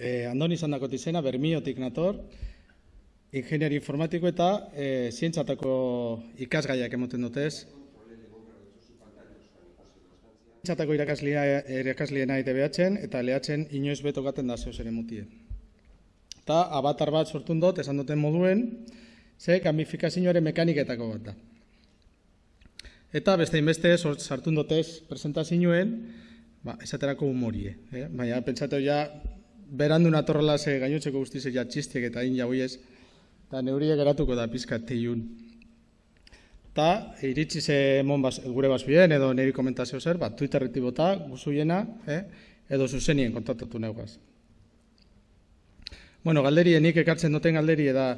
E, Andoni izan dakot izena, Bermiotik nator, ingenieri informatiko eta e, zientzatako ikasgaiak emoten dutez. Zientzatako irakaslea, irakasliena ITBH-en eta lehatzen inoiz beto gaten da zeo ere mutie. Eta abatar bat sortun dut, esan duten moduen, ze gamifikazioaren mekaniketako bat da. Eta beste inbeste sartun dutez presentazioen, ba, esaterako humorie. Eh? Baina pentsatu ja, berandu natorrela ze gainotzeko guztize ja txistiek eta in jauiez, eta neuria geratuko da pizka teiun. Ta, iritsi ze mon bas, gure basbien, edo niri komentazio zer, bat, Twitterretik bota, guzuiena, eh? edo zuzenien kontaktatu neugaz. Bueno, galderie, nik ekartzen duten galderie da,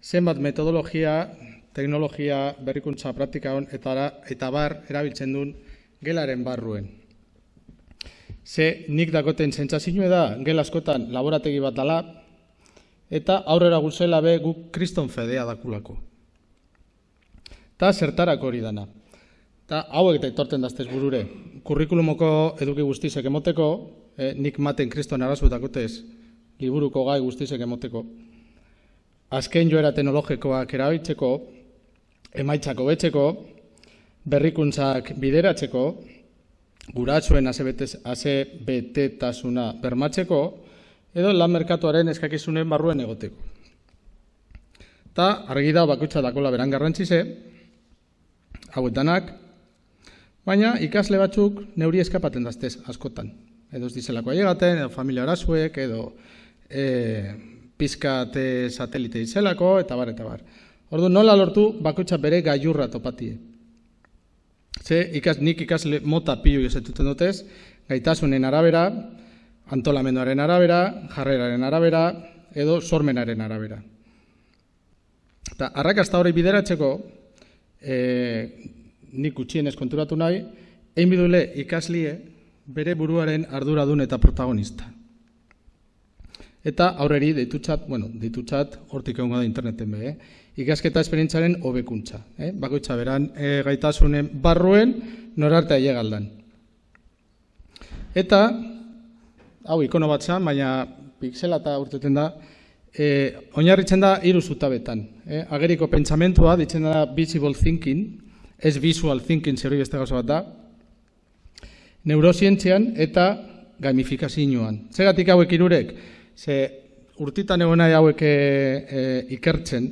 zenbat metodologia, teknologia, berrikuntza, praktika hon, eta, eta bar, erabiltzen duen gelaren barruen. Ze nik dakoten zentzazioa da, gel askotan laborategi bat dala, eta aurrera guzela be guk kriston fedea dakulako. Ta zertarako hori dana. Ta hauek eta etorten daztez burure. Kurrikulumoko eduki guztizek emoteko, eh, nik maten kriston arazutakotez, liburuko gai guztizek emoteko. Azken joera teknologikoak erabiltzeko, emaitzako betzeko, berrikuntzak bideratzeko, guratsuen azebetetasuna bermatzeko, edo lan merkatuaren eskakizunen barruen egoteko. Ta argi da bakutsa dakola beran garrantzize, hauet danak, baina ikasle batzuk neuri eskapaten daztez askotan. Edo ez dizelako aiegaten, edo familia arazuek, edo e, pizkate satelite dizelako, eta bar, eta bar. Ordu nola lortu bakutsa bere gaiurra topatie. Ze ikas, nik ikasle mota pilu esetuten dutez, gaitasunen arabera, antolamenduaren arabera, jarreraren arabera, edo sormenaren arabera. Eta arrakasta hori bideratzeko, e, nik utxienez konturatu nahi, egin bidule ikaslie bere buruaren arduradun eta protagonista. Eta aurreri deitutzat, bueno, deitutzat hortik egon da interneten be, eh? Ikasketa esperientzaren hobekuntza. Eh? Bakoitza beran e, gaitasunen barruen norarte aiegaldan. Eta, hau ikono bat zan, baina pixela eta urteten da, e, oinarritzen da hiru zutabetan. Eh? Ageriko pentsamentua, ditzen da visible thinking, ez visual thinking zer beste gauza bat da, neurozientzian eta gamifikazioan. Zegatik hauek irurek, ze urtitan egon nahi hauek e, ikertzen,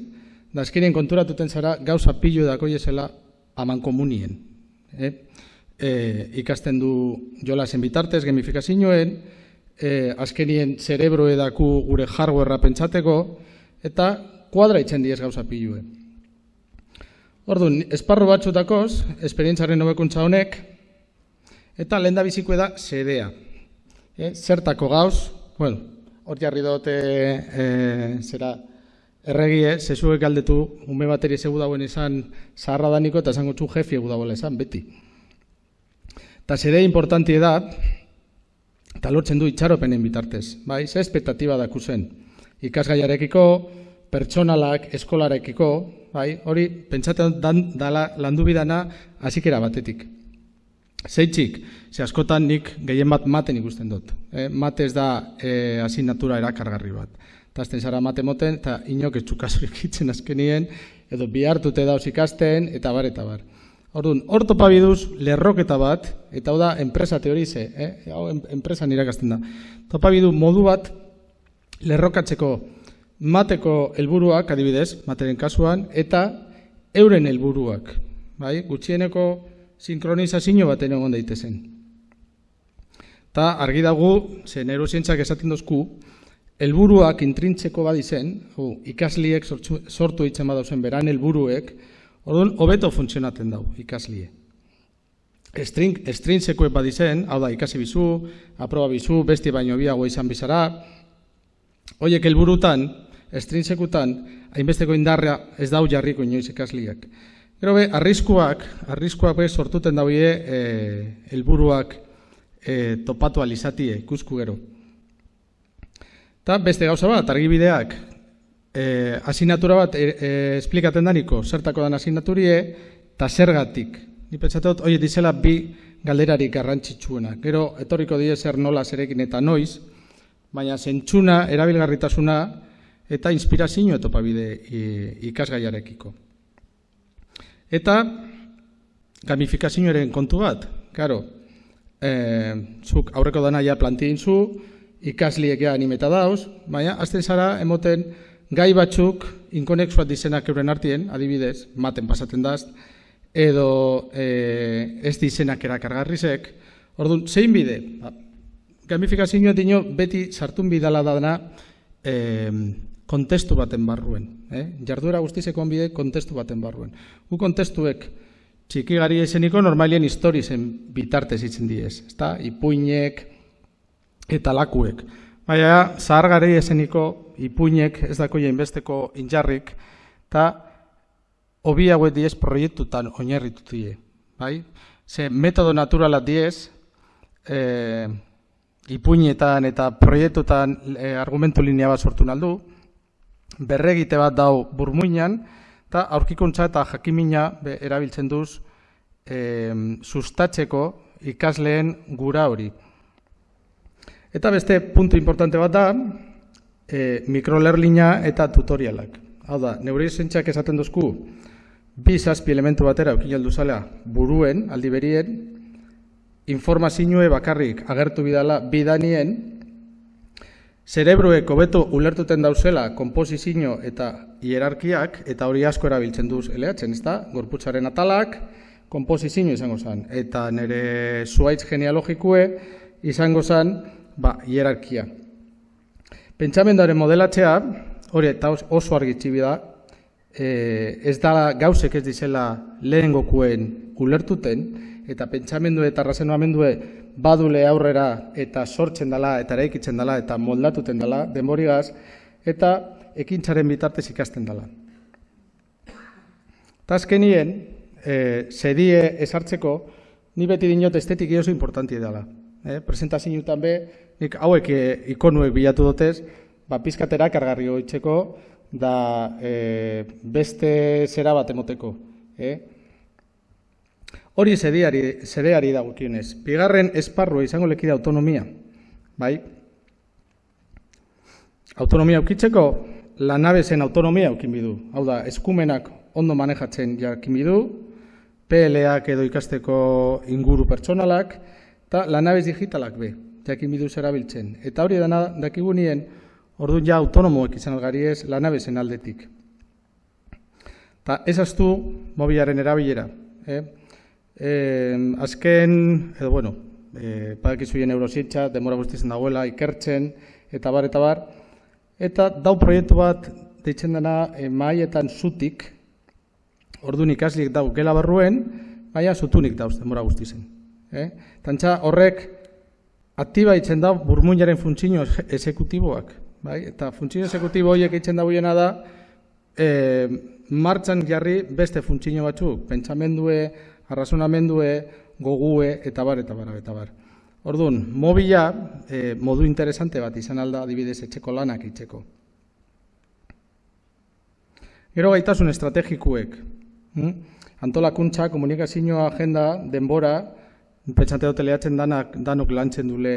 da azkenien konturatuten zara gauza pilu edako jesela aman komunien. Eh? E, ikasten du jolasen bitartez, gamifikazioen, e, azkenien zerebro edaku gure hardwarea pentsateko, eta kuadra itzen diez gauza piluen. Orduan, esparru batzutakoz, esperientzaren hobekuntza honek, eta lehen da biziko da zedea. E, zertako gauz, bueno, hor jarri dute e, zera, Erregie, zezuek galdetu, ume bateri zegu dauen izan zaharra daniko eta zango txu jefi egu dagoela izan, beti. Eta zede importanti da, eta lortzen du itxaropenen bitartez, bai, ze espektatiba daku zen. Ikasgaiarekiko, pertsonalak, eskolarekiko, bai, hori, pentsatzen dan, dala landu bidana, azikera batetik. Zeitzik, ze askotan nik gehien bat maten ikusten dut. Eh? Mate ez da eh, asignatura erakargarri bat eta azten zara mate moten, eta inok ez txukazurik itzen azkenien, edo bihartute dauz ikasten, eta bar, eta bar. Orduan, hor topa biduz, lerroketa bat, eta hau da, enpresa teorize, eh? hau enpresa irakasten da. Topa bidu modu bat, lerrokatzeko mateko helburuak adibidez, materen kasuan, eta euren helburuak, bai? gutxieneko sinkronizazio baten egon daitezen. Ta argi dago, ze neurozientzak esaten dozku, helburuak intrintzeko badi zen, ikasliek sortu, sortu itzen badauzen beran helburuek, orduan hobeto funtzionatzen dau ikaslie. Estrin, estrintzeko badi zen, hau da ikasi bizu, aproba bizu, besti baino biago izan bizara, hoiek helburutan, estrintzekutan, hainbesteko indarra ez dau jarriko inoiz ikasliak. Gero be, arriskuak, arriskuak be sortuten dauie eh, helburuak e, topatu alizatie, ikusku gero. Eta beste gauza bat, argibideak, e, asignatura bat e, e, esplikaten daniko, zertako dan asignaturie, eta zergatik. Ni pentsatot, oie dizela bi galderarik garrantzitsuena. Gero, etorriko die zer nola zerekin eta noiz, baina zentsuna, erabilgarritasuna eta inspirazio etopabide ikasgaiarekiko. Eta gamifikazioaren kontu bat, karo, e, zuk aurreko dana ja plantien zu, ikasliek ja animeta dauz, baina azten zara emoten gai batzuk inkonexuat dizenak euren artien, adibidez, maten pasaten daz, edo e, ez dizenak erakargarrizek, orduan, zein bide? Ba, gamifikazioa dino beti sartun bidala da dena e, kontestu baten barruen. Eh? Jarduera guztizeko bide kontestu baten barruen. Gu kontestuek txiki gari eseniko normalien histori zen bitartez itzen diez. Ezta? Ipuinek eta lakuek. Baina, zahar gari eseniko ipuinek ez dako besteko injarrik, eta hobi hauek diez proiektutan oinarritu die. Bai? Ze metodo naturala diez, e, ipuinetan eta proiektutan e, argumentu linea bat sortu naldu, berregite bat dau burmuinan, eta aurkikuntza eta jakimina erabiltzen duz e, sustatzeko ikasleen gura hori. Eta beste puntu importante bat da, e, mikrolerlina eta tutorialak. Hau da, neure esaten duzku, bi zazpi elementu batera eukin zalea buruen, aldi berien, informazioe bakarrik agertu bidala bidanien, zerebroek hobeto ulertuten dauzela komposizio eta hierarkiak, eta hori asko erabiltzen duz eleatzen, ez da? Gorputzaren atalak, komposizio izango zen, eta nire zuaitz genealogikue izango zen, ba, hierarkia. Pentsamenduaren modelatzea, hori eta oso argitxibi da, e, ez da gauzek ez dizela lehen gokuen ulertuten, eta pentsamendu eta razenoamendue badule aurrera eta sortzen dela, eta eraikitzen dela, eta moldatuten dela, denborigaz, eta ekintzaren bitartez ikasten dela. Tazkenien, e, zedie esartzeko, ni beti dinot estetik oso importanti dela. E, presentazioetan be, nik hauek e, ikonuek bilatu dutez, ba, pizkatera kargarri hoitzeko, da e, beste zera bat emoteko. E? Hori zedeari, zedeari da gutienez. Bigarren esparrua izango lekide autonomia. Bai? Autonomia aukitzeko, lanabezen autonomia aukin bidu. Hau da, eskumenak ondo manejatzen jakin bidu, PLak edo ikasteko inguru pertsonalak, eta lanabez digitalak be, jakin bidu zerabiltzen. Eta hori dana dakigunien, Orduan ja autonomoek izan algari ez lanabezen aldetik. Ta ez astu mobilaren erabilera. Eh? Eh, azken, edo bueno, eh, padakizuien eurositxa, demora guztizen dagoela, ikertzen, eta bar, eta bar. Eta dau proiektu bat deitzen dena eh, maietan zutik, orduan ikaslik dau gela barruen, baina zutunik dauz demora guztizen. Eh? Tantxa horrek aktiba itzen dau burmuinaren funtzio esekutiboak. Bai? Eta funtzio esekutibo horiek itzen da da, e, martxan jarri beste funtzio batzuk, pentsamendue, arrazonamendue, gogue, eta bar, eta bar, eta bar. Orduan, mobila e, modu interesante bat izan alda adibidez etxeko lanak itxeko. Gero gaitasun estrategikuek. Hm? Antolakuntza, komunikazio agenda, denbora, pentsante dut lehatzen danak, danok lantzen dule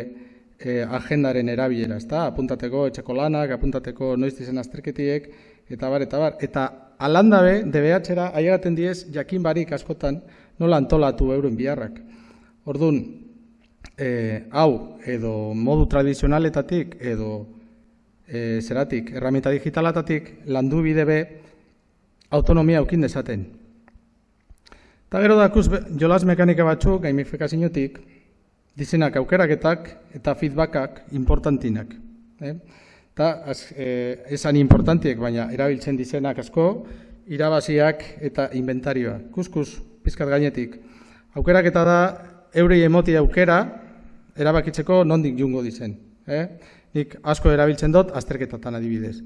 e, agendaren erabilera, ezta? Apuntateko etxeko lanak, apuntateko noiz dizen azterketiek, eta bar, eta bar. Eta alandabe, DBH-era, aieraten diez, jakin barik askotan, nola antolatu euren biharrak. Orduan, e, hau, edo modu tradizionaletatik, edo e, zeratik, erramita digitalatatik, landu bide be, autonomia aukin dezaten. Eta gero dakuz, jolas mekanika batzuk, gamifikaziotik, dizenak aukeraketak eta feedbackak importantinak. Eh? Eta eh, esan importantiek, baina erabiltzen dizenak asko, irabaziak eta inventarioa. Kuskus, pizkat gainetik. Aukeraketa da, eurei emoti aukera, erabakitzeko nondik jungo dizen. Eh? Nik asko erabiltzen dut, azterketatan adibidez.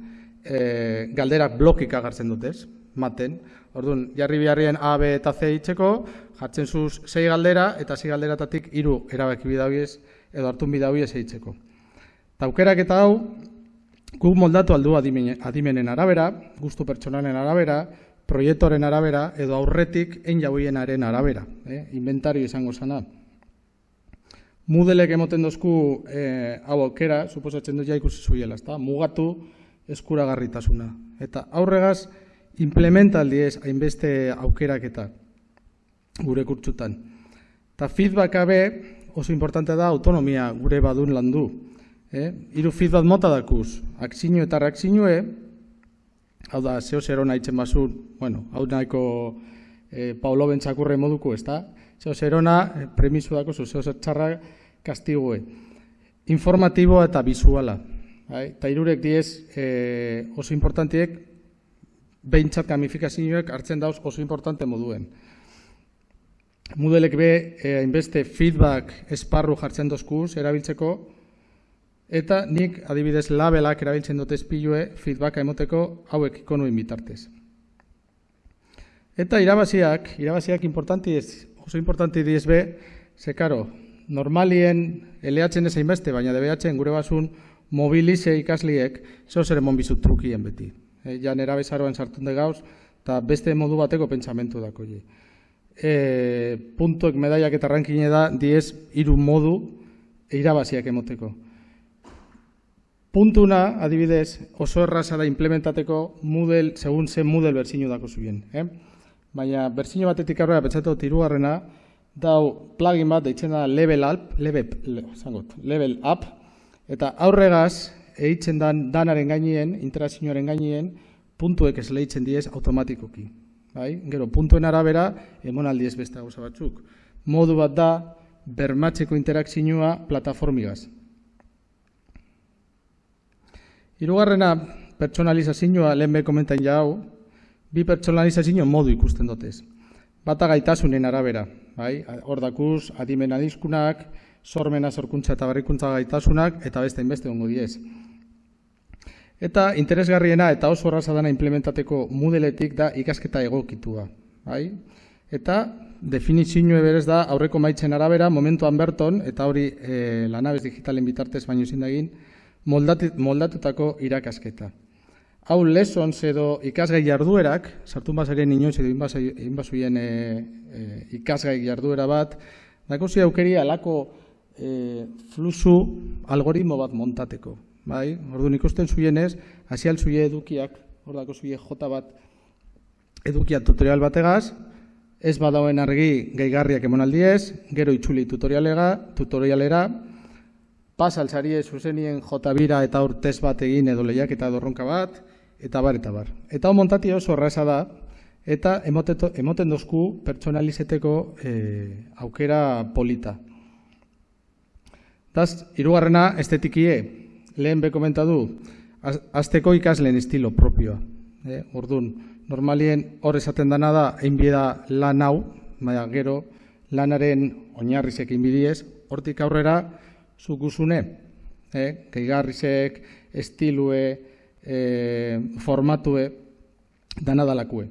Eh, galderak blokik agartzen dut, ez? Maten. Orduan, jarri biharrien A, B eta C itzeko, jartzen zuz sei galdera, eta sei galderatatik hiru erabaki bidauiez, edo hartun bidauiez eitzeko. Taukerak eta hau, guk moldatu aldu adimenen arabera, gustu pertsonalen arabera, proiektoren arabera, edo aurretik en jauienaren arabera, eh? inventario izango zana. Mudelek emoten dozku e, hau aukera, suposatzen dut ja ikusi zuiela, ezta? Mugatu eskuragarritasuna. Eta aurregaz, implementaldi ez hainbeste aukerak eta gure kurtsutan. Ta feedback abe oso importante da autonomia gure badun landu. Eh? Iru feedback mota dakuz, akzinu eta reakzinue, hau da, zeo zero nahi basur, bueno, hau nahiko eh, Paulo Bentsakurre moduko, ez da? Zeo zerona, eh, premisu dako zeo zer txarra kastigue. Informatibo eta bizuala. Bai? Ta irurek diez eh, oso importantiek, behintzat gamifikazioek hartzen dauz oso importante moduen. Modelek be, eh, hainbeste feedback esparru jartzen dozkuz, erabiltzeko, eta nik adibidez labelak erabiltzen dute espilue feedbacka emoteko hauek ikonuen bitartez. Eta irabaziak, irabaziak importanti ez, oso importanti diez be, ze karo, normalien eleatzen ez hainbeste, baina debeatzen gure basun mobilize ikasliek, zeo zer emon bizut trukien beti. E, ja nera bezaroan sartun de gauz, eta beste modu bateko pentsamentu dako je e, puntuek medaiak eta rankine da diez hiru modu irabaziak emoteko. Puntuna, adibidez, oso erraza da implementateko Moodle, segun zen Moodle berzinu dako zuen. Eh? Baina berzinu batetik aurrera pentsatu tirugarrena, dau plugin bat deitzen da level up, level, zangot, level up, eta aurregaz, eitzen dan danaren gainien, interazioaren gainien, puntuek ez lehitzen diez automatikoki. Bai? Gero, puntuen arabera, emonaldi ez beste gauza batzuk. Modu bat da, bermatzeko interakzioa plataformigaz. Hirugarrena pertsonalizazioa lehen be komentan jau, bi pertsonalizazio modu ikusten dotez. Bata gaitasunen arabera, bai? Hor dakuz, adimena dizkunak, sormena sorkuntza eta barrikuntza gaitasunak, eta beste inbeste ongo diez. Eta interesgarriena eta oso horraza dana implementateko mudeletik da ikasketa egokitua. Bai? Eta definizioa berez da aurreko maitzen arabera, momentuan berton, eta hori e, lanabez digitalen bitartez baino zindagin, moldatutako irakasketa. Hau lessons edo ikasgai jarduerak, sartu bazaren inoiz edo inbazuien e, e, ikasgai jarduera bat, dako zi aukeri alako e, flusu algoritmo bat montateko. Bai, orduan ikusten zuienez, hasi zuie edukiak, hor dako zuie jota bat edukia tutorial bategaz, ez badauen argi geigarriak emonaldiez, gero itxuli tutorialega, tutorialera, pas altzarie zuzenien jota bira eta urtez bat egin edo lehiak eta dorronka bat, eta bar, eta bar. Eta hon montati oso horreza da, eta emoteto, emoten dozku pertsonalizeteko e, aukera polita. Daz, irugarrena estetikie, lehen be komentadu, azteko ikasleen estilo propioa. Eh, ordun, normalien hor esaten dana da, einbieda lan hau, baina gero, lanaren oinarrizek inbidiez, hortik aurrera, zukuzune, eh, keigarrizek, estilue, eh, formatue, dana dalakue.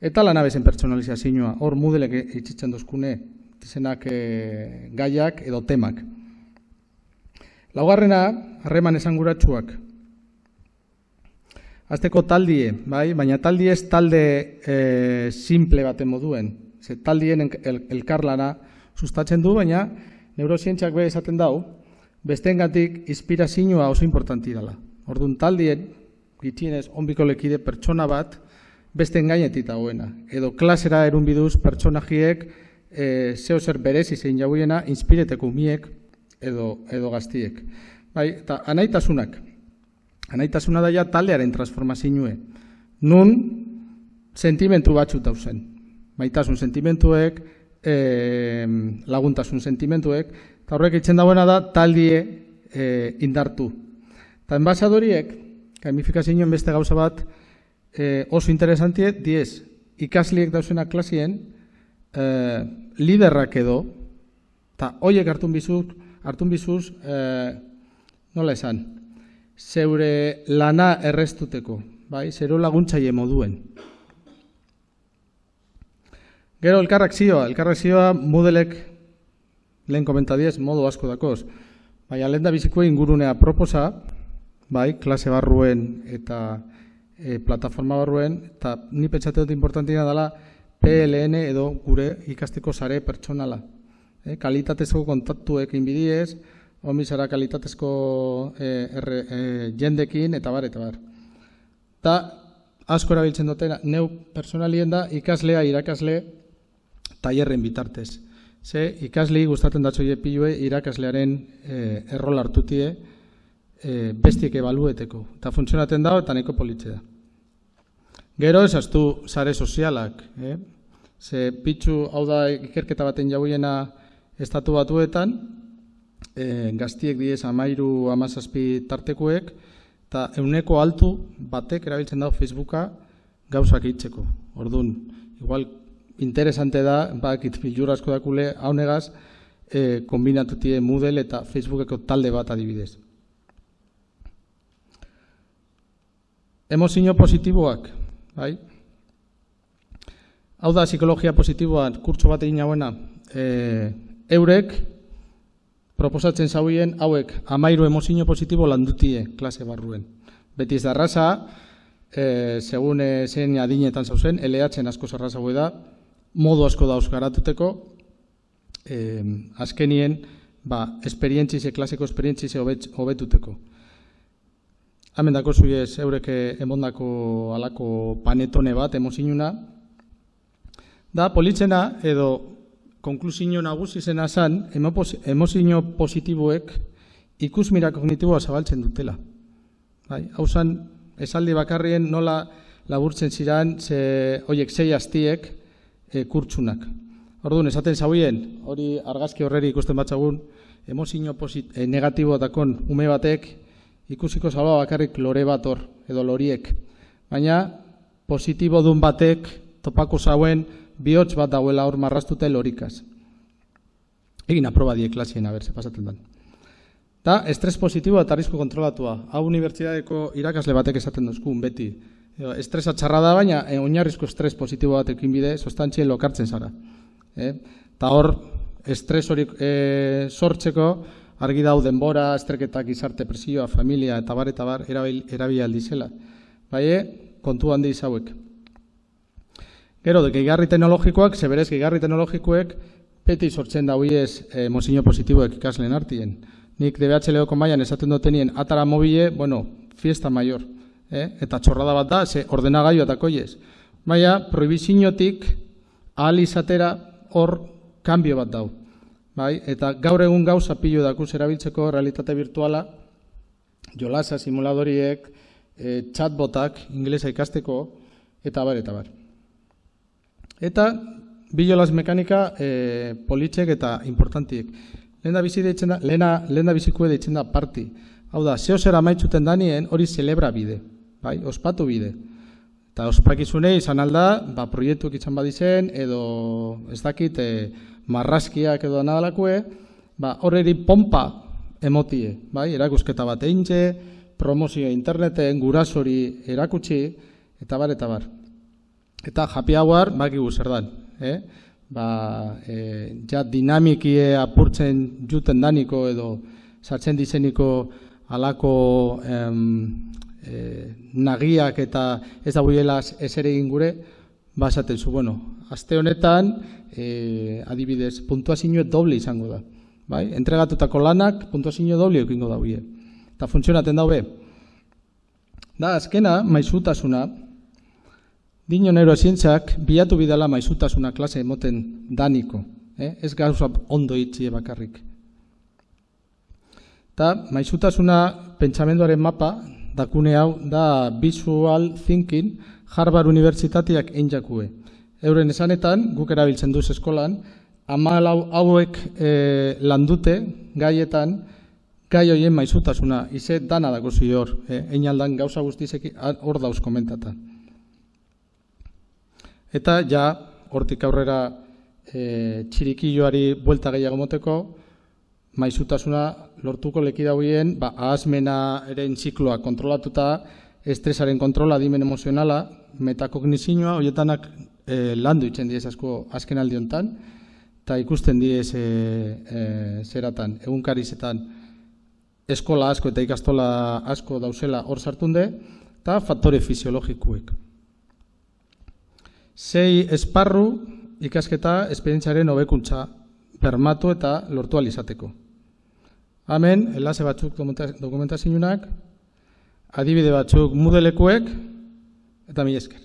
Eta lanabezen pertsonalizazioa, hor mudelek itxitzen dozkune, izenak eh, gaiak edo temak. Laugarrena, harreman esanguratsuak. Azteko taldie, bai? baina taldie ez talde e, simple baten moduen. Ze taldien el, elkarlana sustatzen du, baina neurozientziak be esaten dau, bestengatik inspirazioa oso importanti dela. Orduan taldien, gitienez, onbiko lekide pertsona bat, beste gainetik dagoena. Edo klasera erun biduz pertsonajiek e, zeo zer berezi zein jauiena, inspireteko miek, edo, edo gaztiek. Bai, eta anaitasunak. Anaitasuna daia taldearen transformazioe. Nun sentimentu batzu dauzen. Maitasun sentimentuek, e, laguntasun sentimentuek, eta horrek itzen dagoena da taldie e, indartu. Eta enbasadoriek, gamifikazioen beste gauza bat, e, oso interesantie, diez, ikasliek dauzena klasien, e, liderrak edo, eta hoiek hartun bizuk, hartun bizuz, e, nola esan, zeure lana errestuteko, bai, zero laguntzaile moduen. Gero elkarrak zioa, elkarrak zioa modelek lehen komentadiez modu asko dakoz. Bai, lehen biziko ingurunea proposa, bai, klase barruen eta e, plataforma barruen, eta ni pentsate dut importantia dela PLN edo gure ikasteko sare pertsonala. E, kalitatezko kontaktuekin bidiez, omizara kalitatezko e, erre, e, jendekin, eta bar, eta bar. Ta, asko erabiltzen duten, neu personalien da, ikaslea, irakasle, tailerren bitartez. Ze, ikasli gustatzen datzoie pilue irakaslearen e, errol hartutie e, bestiek ebalueteko. Eta funtzionaten dago eta neko politxe da. Gero esaztu sare sozialak. Eh? Ze pitzu hau da ikerketa baten jauiena estatu batuetan, e, gaztiek diez amairu amazazpi tartekuek, eta euneko altu batek erabiltzen dago Facebooka gauzak hitzeko. Orduan, igual interesante da, bakit filur asko dakule, haunegaz, e, kombinatutie Moodle eta Facebookeko talde bat adibidez. Emozio positiboak, bai? Hau da, psikologia positiboan, kurtso bat egin hauena, e, eurek, proposatzen zauien, hauek, amairu emozio positibo landutie klase barruen. Beti ez da raza, e, segun zen adinetan zauzen, LH-en asko zarraza da, modu asko dauz garatuteko, eh, azkenien, ba, esperientzize, klaseko esperientzize hobetuteko. Hemen dako zuiez eureke emondako alako panetone bat, emozinuna, da, politzena edo konklusio nagusi zena zan, emozio positiboek ikusmira kognitiboa zabaltzen dutela. Bai, hau zan, esaldi bakarrien nola laburtzen ziren, ze, oiek, zei hastiek, e, kurtsunak. Orduan, esaten zauien, hori argazki horreri ikusten batzagun, emozio e, negatibo dakon ume batek, ikusiko zaba bakarrik lore bat hor, edo loriek. Baina, positibo dun batek, topako zauen, bihotz bat dauela hor marrastute lorikaz. Egin aproba die klasien, aber, ze pasatzen den. Ta, estres positiboa eta arrisku kontrolatua. Hau unibertsitateko irakasle batek esaten duzkun, beti. Estresa txarra da, baina e, oinarrizko estres positibo batekin bide, sostantzien lokartzen zara. E? Ta hor, estres hori e, sortzeko, argi dau denbora, estreketak izarte presioa, familia, eta bar, eta bar, erabil, erabil aldizela. Bai, kontu handi izauek. Gero, de gehigarri teknologikoak, zeberez gehigarri teknologikoek, peti sortzen da huiez e, mozino positiboek ikaslen hartien. Nik DBH leoko maian esaten dutenien atara mobile, bueno, fiesta mayor eh? eta txorrada bat da, ze ordenagailu eta koiez. Baina, proibizinotik ahal izatera hor kanbio bat dau. Bai? Eta gaur egun gauza pilo dakuz erabiltzeko realitate virtuala, jolasa simuladoriek, e, chatbotak, inglesa ikasteko, eta bar, eta bar. Eta, bilolas mekanika e, politxek eta importantiek. Lehen da bizi deitzen da, lehen da bizikue deitzen da parti. Hau da, zeo zer amaitzuten danien hori celebra bide bai, ospatu bide. Eta ospakizune izan alda, ba, proiektuak izan badizen, edo ez dakit, e, marraskiak edo anadalakue, ba, horreri pompa emotie, bai, erakusketa bat eintze, promozio interneten, gurasori erakutsi, eta bar, eta bar. Eta happy hour, baki zer dan, eh? ba, e, ja dinamikie apurtzen juten daniko edo sartzen dizeniko alako em, e, nagiak eta ez da buielaz ez ere gure, basaten zu, bueno, aste honetan, e, adibidez, puntuazio doble izango da. Bai? Entregatutako lanak puntuazio doble eukingo da buie. Eta funtzionaten daube. Da, azkena, maizutasuna, dino nero esintzak, bilatu bidala maizutasuna klase emoten daniko. Eh? Ez gauza ondo itxie bakarrik. Eta, maizutasuna pentsamenduaren mapa, dakune hau da Visual Thinking Harvard Unibertsitateak einjakue. Euren esanetan, guk erabiltzen duz eskolan, amalau hauek e, landute gaietan, gai hoien maizutasuna, ize dana dago zi hor, e, einaldan gauza guztizek hor dauz komentata. Eta ja, hortik aurrera e, txirikilloari buelta gehiago moteko, maizutasuna lortuko leki dauien, ba, ahazmena eren zikloa kontrolatuta, estresaren kontrola, dimen emozionala, metakognizioa, horietanak e, landu itzen diez asko azken aldiontan, eta ikusten diez e, e, zeratan, egunkarizetan, eskola asko eta ikastola asko dauzela hor sartunde, eta faktore fisiologikuek. Sei esparru ikasketa esperientziaren hobekuntza permatu eta lortu alizateko. Hemen, enlace batzuk dokumentazioak, adibide batzuk mudelekuek, eta mi esker.